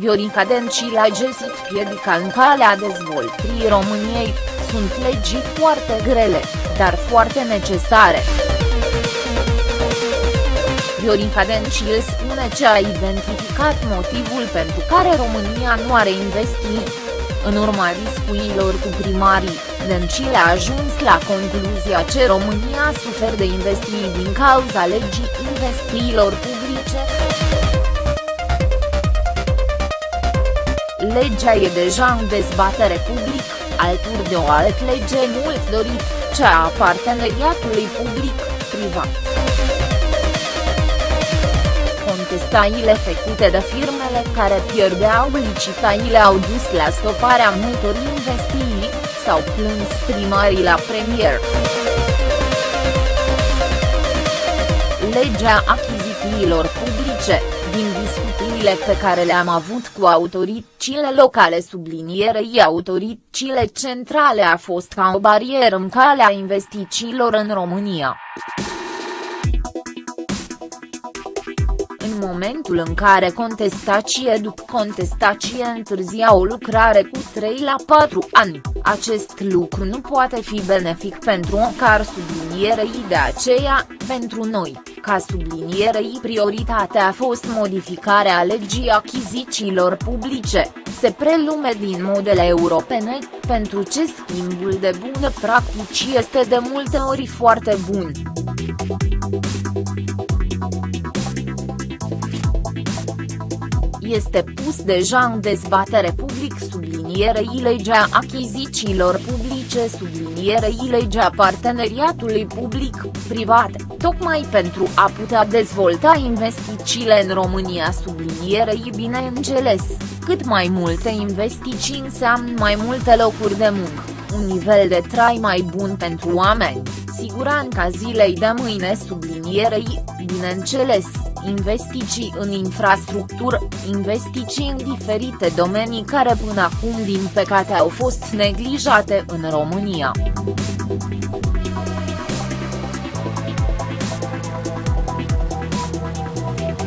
Viorica Dencil a găsit piedica în calea dezvoltării României, sunt legii foarte grele, dar foarte necesare. Viorica Dencil spune că a identificat motivul pentru care România nu are investit. În urma discuțiilor cu primarii, Dencil a ajuns la concluzia că România suferă de investiții din cauza legii investițiilor publice. Legea e deja în dezbatere public, alături de o altă lege mult dorit, cea a parteneriatului public-privat contestațiile făcute de firmele care pierdeau licitațiile au dus la stoparea multor investiții, s-au plâns primarii la premier. Legea achizițiilor publice, din discuțiile pe care le-am avut cu autoritățile locale sublinierei autoritățile centrale a fost ca o barieră în calea investițiilor în România. în momentul în care contestație după contestație întârzia o lucrare cu 3 la 4 ani, acest lucru nu poate fi benefic pentru o car sublinierei de aceea, pentru noi, ca sublinierei prioritatea a fost modificarea legii achizițiilor publice, se prelume din modele europene, pentru ce schimbul de bună practici este de multe ori foarte bun. este pus deja în dezbatere public sublinierei legea achizițiilor publice sublinierei legea parteneriatului public-privat, tocmai pentru a putea dezvolta investițiile în România sublinierei bineînțeles, cât mai multe investiții înseamnă mai multe locuri de muncă, un nivel de trai mai bun pentru oameni, siguranța zilei de mâine sublinierei, bineînțeles investiții în infrastructură, investiții în diferite domenii care până acum din păcate au fost neglijate în România.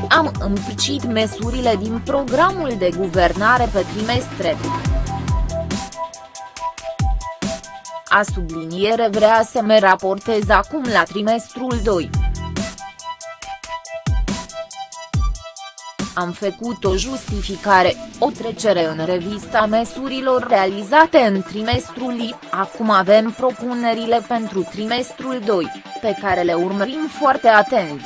Am împicit măsurile din programul de guvernare pe trimestre. A subliniere vrea să mă raportez acum la trimestrul 2. Am făcut o justificare, o trecere în revista măsurilor realizate în trimestrul I, acum avem propunerile pentru trimestrul 2, pe care le urmărim foarte atent.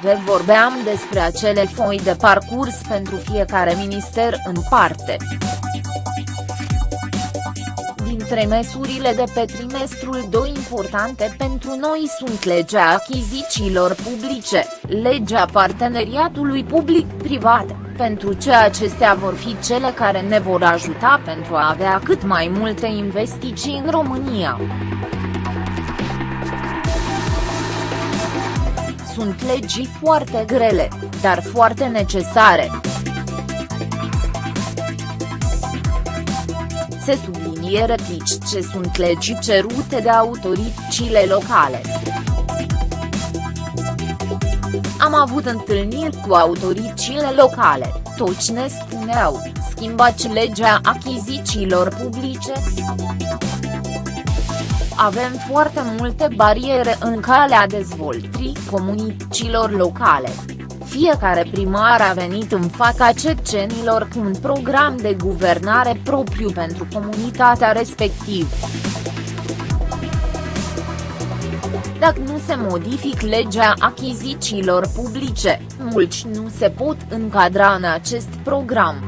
Vă vorbeam despre acele foi de parcurs pentru fiecare minister în parte dintre măsurile de pe trimestrul 2 importante pentru noi sunt legea achizițiilor publice, legea parteneriatului public-privat, pentru ce acestea vor fi cele care ne vor ajuta pentru a avea cât mai multe investiții în România. Sunt legii foarte grele, dar foarte necesare. Se subliniere pici ce sunt legii cerute de autoritățile locale. Am avut întâlniri cu autoritățile locale, toți ne spuneau, schimbați legea achizițiilor publice. Avem foarte multe bariere în calea dezvoltării comunităților locale fiecare primar a venit în fața cecenilor cu un program de guvernare propriu pentru comunitatea respectivă. Dacă nu se modific legea achizițiilor publice, mulți nu se pot încadra în acest program.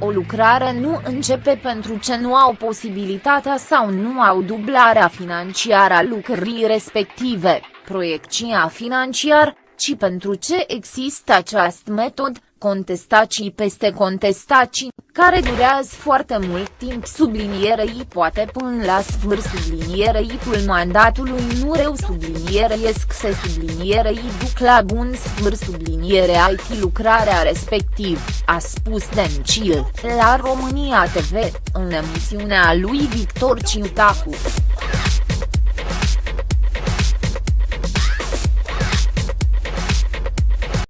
O lucrare nu începe pentru ce nu au posibilitatea sau nu au dublarea financiară a lucrării respective proiecția financiar, ci pentru ce există acest metod, contestații peste contestații, care durează foarte mult timp sublinierei poate până la sfârșit sublinierei tul mandatului nu reu subliniereiesc se sublinierei duc la bun sfârșit subliniere IT lucrarea respectiv, a spus Dencil, la România TV, în emisiunea lui Victor Ciutacu.